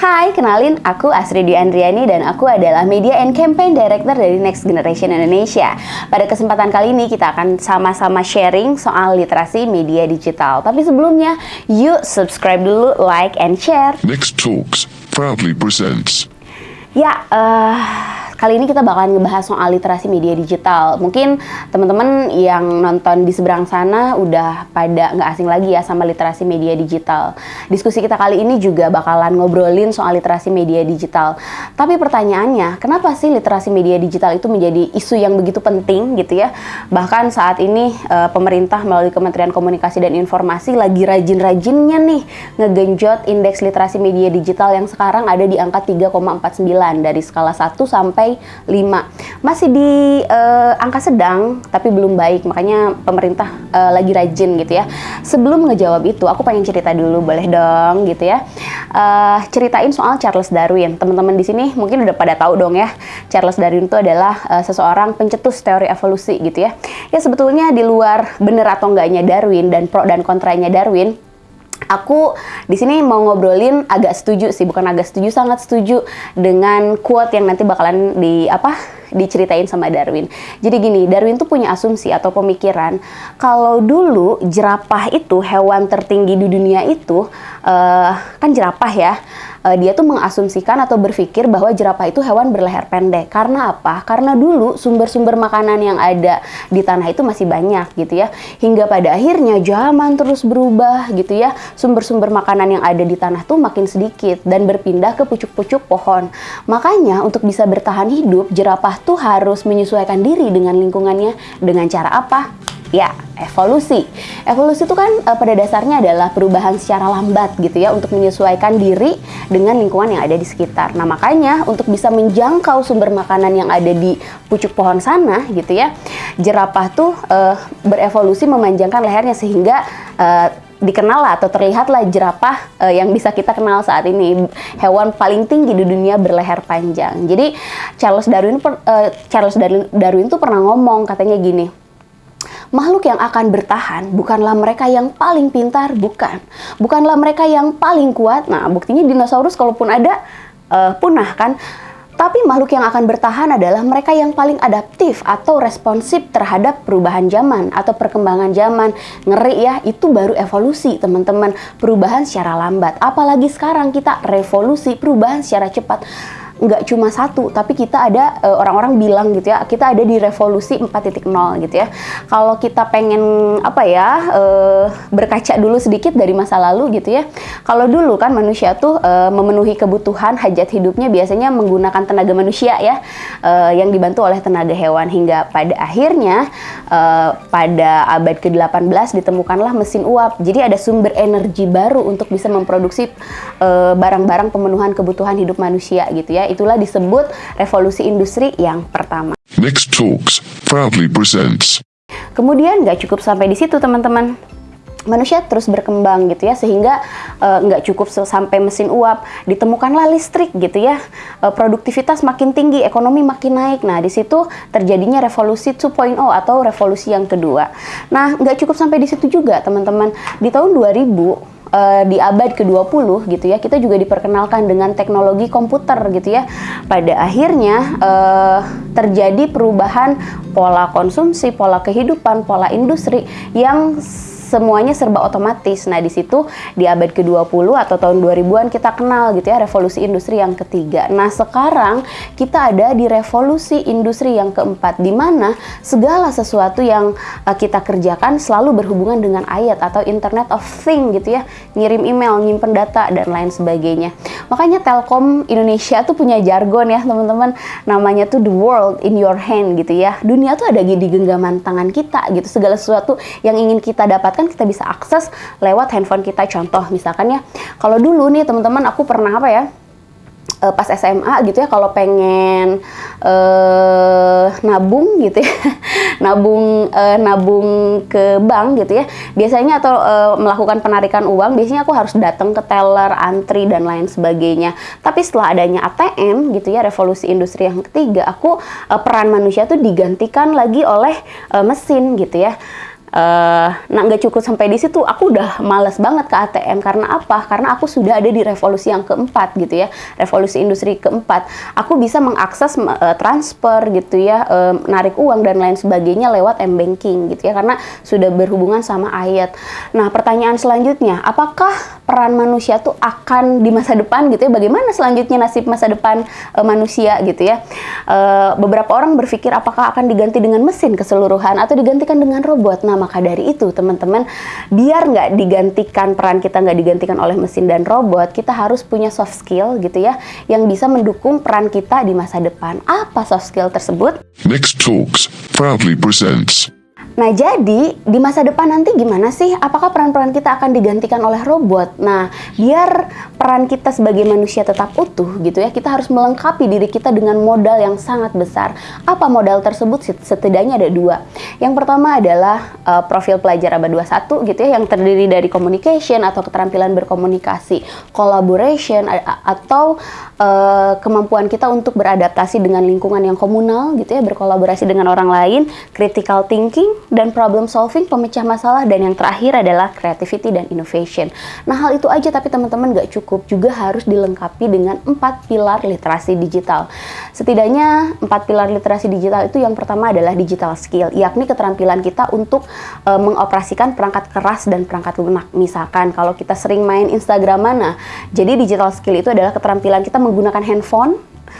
Hai, kenalin aku Asri Dwi Andriani dan aku adalah Media and Campaign Director dari Next Generation Indonesia. Pada kesempatan kali ini kita akan sama-sama sharing soal literasi media digital. Tapi sebelumnya, yuk subscribe dulu, like, and share. Next Talks proudly presents. Ya, uh, Kali ini kita bakalan ngebahas soal literasi media digital. Mungkin teman-teman yang nonton di seberang sana udah pada nggak asing lagi ya sama literasi media digital. Diskusi kita kali ini juga bakalan ngobrolin soal literasi media digital. Tapi pertanyaannya, kenapa sih literasi media digital itu menjadi isu yang begitu penting gitu ya? Bahkan saat ini uh, pemerintah melalui Kementerian Komunikasi dan Informasi lagi rajin-rajinnya nih ngegenjot indeks literasi media digital yang sekarang ada di angka 3,49 dari skala 1 sampai sampai 5. Masih di uh, angka sedang tapi belum baik, makanya pemerintah uh, lagi rajin gitu ya. Sebelum ngejawab itu, aku pengen cerita dulu boleh dong gitu ya. Uh, ceritain soal Charles Darwin. Teman-teman di sini mungkin udah pada tahu dong ya. Charles Darwin itu adalah uh, seseorang pencetus teori evolusi gitu ya. Ya sebetulnya di luar bener atau enggaknya Darwin dan pro dan kontranya Darwin, Aku di sini mau ngobrolin agak setuju sih, bukan agak setuju, sangat setuju dengan quote yang nanti bakalan di apa diceritain sama Darwin. Jadi gini, Darwin tuh punya asumsi atau pemikiran kalau dulu jerapah itu hewan tertinggi di dunia itu uh, kan jerapah ya uh, dia tuh mengasumsikan atau berpikir bahwa jerapah itu hewan berleher pendek. Karena apa? Karena dulu sumber-sumber makanan yang ada di tanah itu masih banyak gitu ya. Hingga pada akhirnya zaman terus berubah gitu ya. Sumber-sumber makanan yang ada di tanah tuh makin sedikit dan berpindah ke pucuk-pucuk pohon. Makanya untuk bisa bertahan hidup, jerapah tuh harus menyesuaikan diri dengan lingkungannya dengan cara apa? Ya, evolusi. Evolusi itu kan e, pada dasarnya adalah perubahan secara lambat gitu ya untuk menyesuaikan diri dengan lingkungan yang ada di sekitar. Nah, makanya untuk bisa menjangkau sumber makanan yang ada di pucuk pohon sana gitu ya, jerapah tuh e, berevolusi memanjangkan lehernya sehingga e, dikenal atau terlihatlah jerapah uh, yang bisa kita kenal saat ini hewan paling tinggi di dunia berleher panjang. Jadi Charles Darwin uh, Charles Darwin, Darwin tuh pernah ngomong katanya gini makhluk yang akan bertahan bukanlah mereka yang paling pintar, bukan. Bukanlah mereka yang paling kuat. Nah, buktinya dinosaurus kalaupun ada uh, punah kan. Tapi makhluk yang akan bertahan adalah mereka yang paling adaptif atau responsif terhadap perubahan zaman atau perkembangan zaman. Ngeri ya, itu baru evolusi teman-teman. Perubahan secara lambat. Apalagi sekarang kita revolusi, perubahan secara cepat nggak cuma satu, tapi kita ada eh, orang-orang bilang gitu ya, kita ada di revolusi 4.0 gitu ya. Kalau kita pengen apa ya uh, berkaca dulu sedikit dari masa lalu gitu ya. Kalau dulu kan manusia tuh uh, memenuhi kebutuhan hajat hidupnya biasanya menggunakan tenaga manusia ya, yang dibantu oleh tenaga hewan hingga pada akhirnya pada abad ke-18 ditemukanlah mesin uap. Jadi ada sumber energi baru untuk bisa memproduksi barang-barang uh, pemenuhan kebutuhan hidup manusia gitu ya itulah disebut revolusi industri yang pertama. Next Talks proudly presents. Kemudian nggak cukup sampai di situ teman-teman. Manusia terus berkembang gitu ya sehingga uh, nggak cukup sampai mesin uap. Ditemukanlah listrik gitu ya. Uh, produktivitas makin tinggi ekonomi makin naik. Nah di situ terjadinya revolusi 2.0 atau revolusi yang kedua. Nah nggak cukup sampai di situ juga teman-teman. Di tahun 2000 uh, di abad ke-20 gitu ya, kita juga diperkenalkan dengan teknologi komputer gitu ya. Pada akhirnya uh, terjadi perubahan pola konsumsi, pola kehidupan, pola industri yang semuanya serba otomatis. Nah, di situ di abad ke-20 atau tahun 2000-an kita kenal gitu ya revolusi industri yang ketiga. Nah, sekarang kita ada di revolusi industri yang keempat di mana segala sesuatu yang uh, kita kerjakan selalu berhubungan dengan ayat atau Internet of Thing gitu ya. Ngirim email, nyimpen data dan lain sebagainya. Makanya Telkom Indonesia tuh punya jargon ya, teman-teman. Namanya tuh the world in your hand gitu ya. Dunia tuh ada di genggaman tangan kita gitu. Segala sesuatu yang ingin kita dapatkan kan kita bisa akses lewat handphone kita. Contoh misalkan ya kalau dulu nih teman-teman aku pernah apa ya uh, pas SMA gitu ya kalau pengen uh, nabung gitu ya nabung uh, nabung ke bank gitu ya biasanya atau uh, melakukan penarikan uang biasanya aku harus datang ke teller antri dan lain sebagainya. Tapi setelah adanya ATM gitu ya revolusi industri yang ketiga aku uh, peran manusia tuh digantikan lagi oleh uh, mesin gitu ya Uh, nah nggak cukup sampai di situ, aku udah males banget ke ATM karena apa? Karena aku sudah ada di revolusi yang keempat gitu ya, revolusi industri keempat. Aku bisa mengakses uh, transfer gitu ya, uh, narik uang dan lain sebagainya lewat m banking gitu ya, karena sudah berhubungan sama ayat. Nah pertanyaan selanjutnya, apakah peran manusia tuh akan di masa depan gitu ya? Bagaimana selanjutnya nasib masa depan uh, manusia gitu ya? Uh, beberapa orang berpikir apakah akan diganti dengan mesin keseluruhan atau digantikan dengan robot? Nah maka dari itu teman-teman biar nggak digantikan peran kita nggak digantikan oleh mesin dan robot kita harus punya soft skill gitu ya yang bisa mendukung peran kita di masa depan. Apa soft skill tersebut? Next Talks proudly presents Nah, jadi di masa depan nanti gimana sih? Apakah peran-peran kita akan digantikan oleh robot? Nah, biar peran kita sebagai manusia tetap utuh gitu ya, kita harus melengkapi diri kita dengan modal yang sangat besar. Apa modal tersebut? Setidaknya ada dua. Yang pertama adalah uh, profil pelajar abad 21 gitu ya, yang terdiri dari communication atau keterampilan berkomunikasi, collaboration atau uh, kemampuan kita untuk beradaptasi dengan lingkungan yang komunal gitu ya, berkolaborasi dengan orang lain, critical thinking, dan problem solving, pemecah masalah, dan yang terakhir adalah creativity dan innovation. Nah, hal itu aja tapi teman-teman gak cukup, juga harus dilengkapi dengan empat pilar literasi digital. Setidaknya empat pilar literasi digital itu yang pertama adalah digital skill, yakni keterampilan kita untuk e, mengoperasikan perangkat keras dan perangkat lunak. Misalkan kalau kita sering main Instagram mana, jadi digital skill itu adalah keterampilan kita menggunakan handphone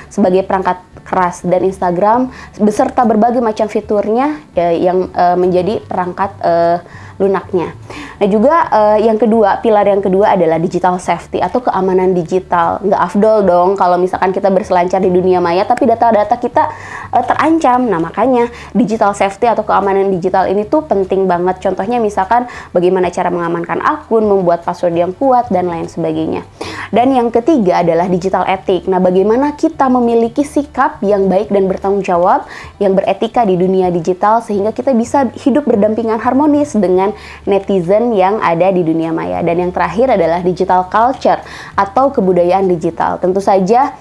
sebagai perangkat keras. Dan Instagram beserta berbagai macam fiturnya ya, yang uh, menjadi perangkat uh, lunaknya. Nah juga uh, yang kedua, pilar yang kedua adalah digital safety atau keamanan digital. Nggak afdol dong kalau misalkan kita berselancar di dunia maya tapi data-data kita uh, terancam. Nah makanya digital safety atau keamanan digital ini tuh penting banget. Contohnya misalkan bagaimana cara mengamankan akun, membuat password yang kuat dan lain sebagainya. Dan yang ketiga adalah digital etik. Nah bagaimana kita memiliki sikap yang baik dan bertanggung jawab, yang beretika di dunia digital sehingga kita bisa hidup berdampingan harmonis dengan netizen yang ada di dunia maya. Dan yang terakhir adalah digital culture atau kebudayaan digital. Tentu saja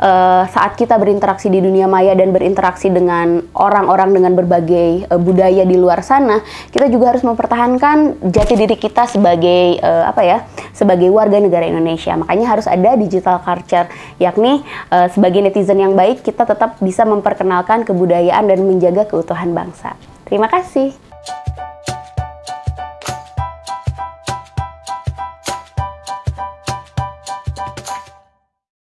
uh, saat kita berinteraksi di dunia maya dan berinteraksi dengan orang-orang dengan berbagai uh, budaya di luar sana, kita juga harus mempertahankan jati diri kita sebagai uh, apa ya? sebagai warga negara Indonesia. Makanya harus ada digital culture, yakni uh, sebagai netizen yang baik kita tetap bisa memperkenalkan kebudayaan dan menjaga keutuhan bangsa. Terima kasih.